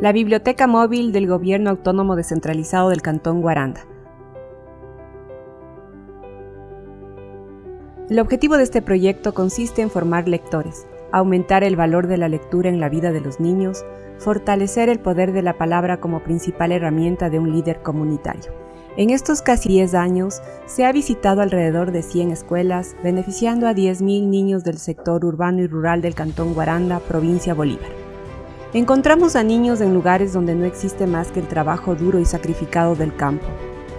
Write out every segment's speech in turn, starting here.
la Biblioteca Móvil del Gobierno Autónomo Descentralizado del Cantón Guaranda. El objetivo de este proyecto consiste en formar lectores, aumentar el valor de la lectura en la vida de los niños, fortalecer el poder de la palabra como principal herramienta de un líder comunitario. En estos casi 10 años se ha visitado alrededor de 100 escuelas, beneficiando a 10.000 niños del sector urbano y rural del Cantón Guaranda, provincia Bolívar. Encontramos a niños en lugares donde no existe más que el trabajo duro y sacrificado del campo.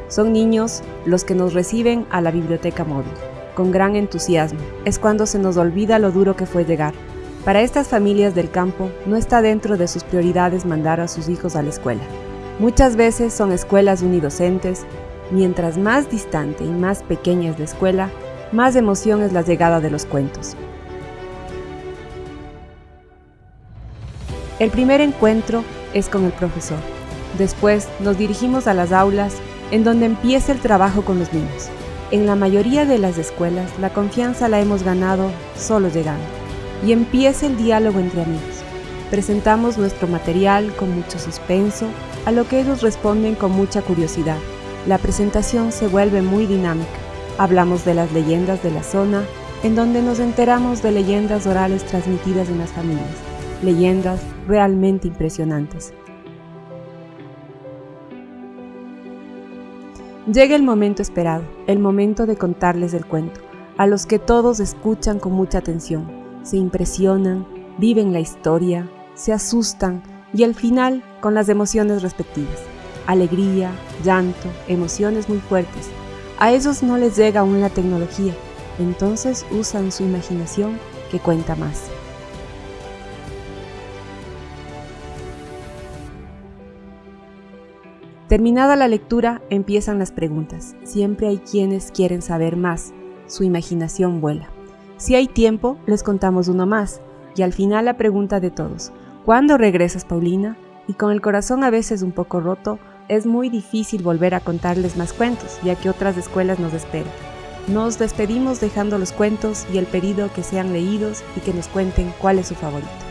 Son niños los que nos reciben a la biblioteca móvil con gran entusiasmo. Es cuando se nos olvida lo duro que fue llegar. Para estas familias del campo no está dentro de sus prioridades mandar a sus hijos a la escuela. Muchas veces son escuelas unidocentes. Mientras más distante y más pequeña es la escuela, más emoción es la llegada de los cuentos. El primer encuentro es con el profesor. Después nos dirigimos a las aulas en donde empieza el trabajo con los niños. En la mayoría de las escuelas, la confianza la hemos ganado solo llegando. Y empieza el diálogo entre amigos. Presentamos nuestro material con mucho suspenso, a lo que ellos responden con mucha curiosidad. La presentación se vuelve muy dinámica. Hablamos de las leyendas de la zona, en donde nos enteramos de leyendas orales transmitidas en las familias. Leyendas realmente impresionantes. Llega el momento esperado, el momento de contarles el cuento, a los que todos escuchan con mucha atención, se impresionan, viven la historia, se asustan y al final con las emociones respectivas. Alegría, llanto, emociones muy fuertes. A ellos no les llega aún la tecnología, entonces usan su imaginación que cuenta más. Terminada la lectura, empiezan las preguntas. Siempre hay quienes quieren saber más. Su imaginación vuela. Si hay tiempo, les contamos uno más. Y al final la pregunta de todos. ¿Cuándo regresas, Paulina? Y con el corazón a veces un poco roto, es muy difícil volver a contarles más cuentos, ya que otras escuelas nos esperan. Nos despedimos dejando los cuentos y el pedido que sean leídos y que nos cuenten cuál es su favorito.